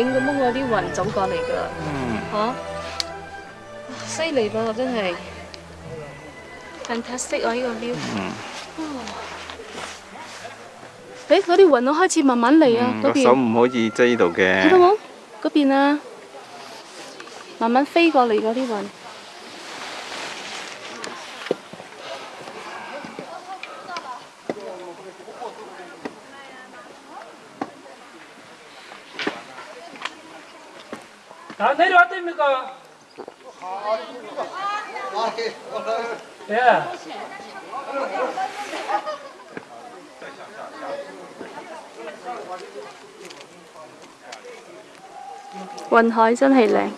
影咁掹嗰啲雲走過嚟噶，嚇！犀利噃，真係！很特色啊呢個標。嗯。嗰啲雲都開始慢慢嚟啊，嗰邊。個手唔可以遮到度嘅。睇到冇？嗰邊啊！慢慢飛過嚟嗰啲雲。今日嚟阿弟咪個，好啊！雲海真係靚，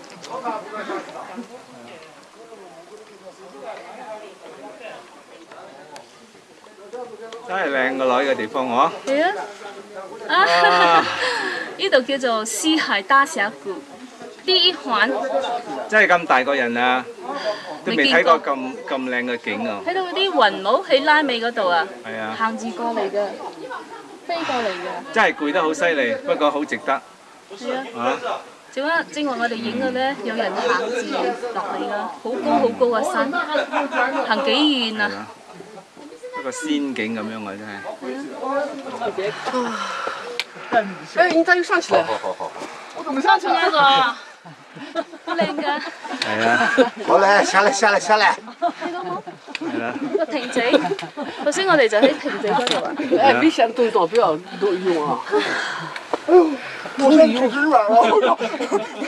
真係靚个女嘅地方嗬。係啊，呢度叫做西海大峡谷。啲雲真係咁大個人啊！你未睇過咁咁靚嘅景啊！睇到嗰啲雲帽喺拉美嗰度啊，行住過嚟嘅，飞過嚟嘅。真係攰得好犀利，不過好值得。系啊，嚇！正话我哋影嘅咧，有人行住落嚟啦，好高好高嘅山，行幾遠啊！一個仙境咁樣啊，真係。啊。哎，你咋又上去了？我怎么上去㗎？好靓噶！系啊，好来，下嚟下嚟下嚟。听到冇？系停头先我哋就喺停嗰度啊。哎，危险动作不要多用啊。多用是吧？你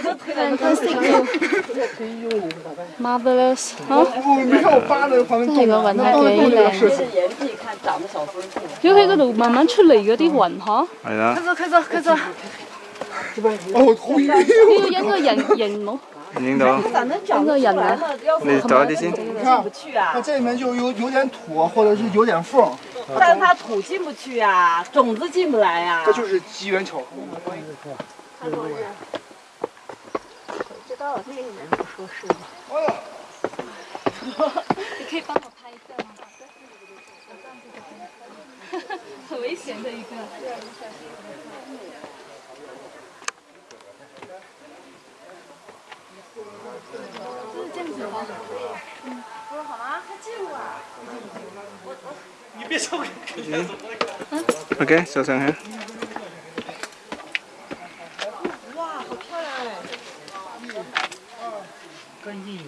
都推到你同事身上用，又可以用，咋办？妈的了，哈！这个晚上太美这是岩壁，看长得小松树。就黑个路慢慢出嚟嗰啲云哈。系啦。快走，快走，快走。这个，这个应该人，人能。人能。应该人能。你找点先。进不去这里面就有有点土，或者是有点缝。但是它土进不去呀，种子进不来呀。这就是机缘巧合。了，个不说是吗？你可以帮我拍一下吗？好的。很危险的一个。嗯，OK，小三哈。哇，好漂亮哎！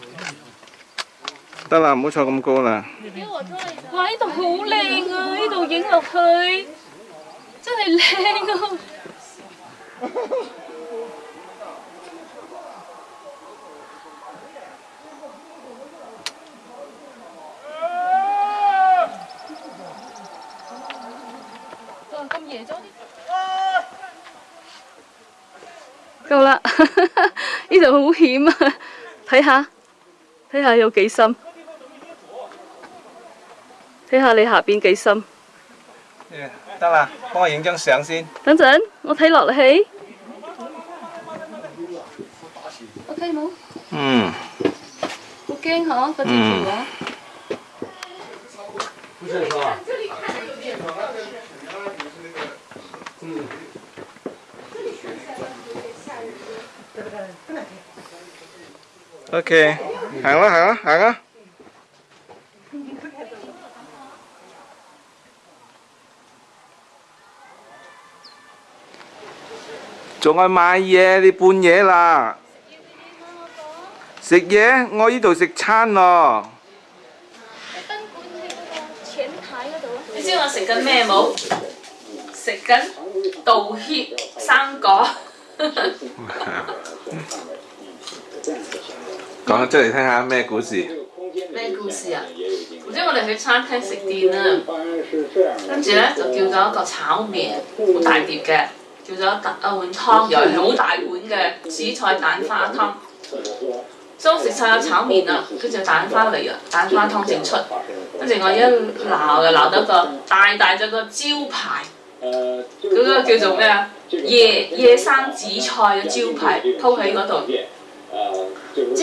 得啦，唔好坐咁高啦。哇，呢度好靓啊，呢度影落去真系靓啊。够啦！呢度好险啊，睇下睇下有几深，睇下你下边几深。得啦，帮我影张相先。等阵，我睇落去。O K 冇。嗯。O K，好，再见。嗯。o k a 行啦行啦行啦，仲去買嘢？你半夜啦，食嘢？我依度食餐咯。你知我食緊咩冇？食緊道歉生果。講出嚟聽下咩故事？咩故事啊？總之我哋去餐廳食店啊，跟住咧就叫咗一個炒麵，好大碟嘅，叫咗一碗湯又係好大碗嘅紫菜蛋花湯。所以我食晒個炒麵啦，跟住蛋花嚟啊，蛋花湯整出，跟住我一鬧就鬧到個大大隻個招牌，嗰個叫做咩啊野生紫菜嘅招牌鋪喺嗰度。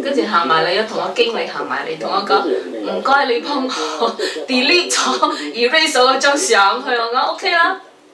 跟住行埋嚟，同我經理行埋嚟，同我講：唔該，你幫我 delete 咗、erase 咗嗰張相。佢我 OK 啦。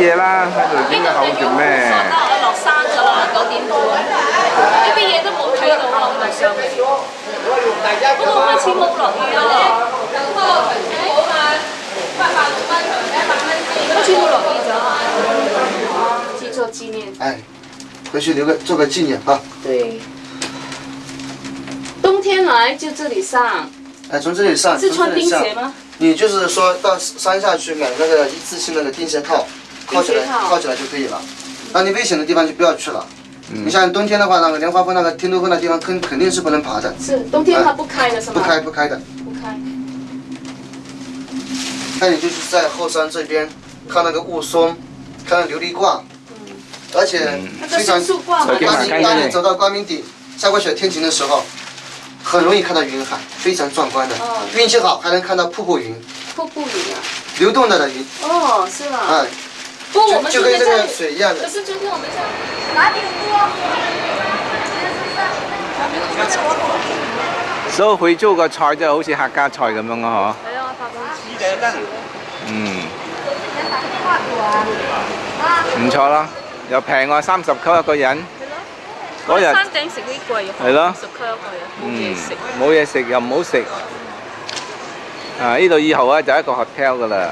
嘢啦，喺度咩？落山啦，九點半，啲嘢都冇睇到我開始冇落雨做念。哎，回去留个做个纪念啊！对，冬天来就这里上。哎，从这里上。是穿钉鞋吗？你就是说到山下去买那个一次性那个钉鞋套。靠起来，靠起来就可以了。那你危险的地方就不要去了。你像冬天的话，那个莲花峰、那个天都峰那地方，肯肯定是不能爬的。是冬天它不开的是吗？不开，不开的。不开。那你就是在后山这边，看那个雾凇，看琉璃挂。嗯。而且非常，当你当你走到光明顶下过雪天晴的时候，很容易看到云海，非常壮观的。哦。运气好还能看到瀑布云。瀑布云啊。流动的云。哦，是吗？嗯。们就跟这個水一的。可係就天我們將拿点锅。所以佢州个菜就好似客家菜咁樣咯，嗬。啊，嗯。唔錯啦，又平啊，三十級一個人。嗰日。山頂食啲貴嘅。係咯。十級一個人，冇嘢食。冇嘢食又唔好食。啊！呢度以後咧就一個 hotel 噶啦。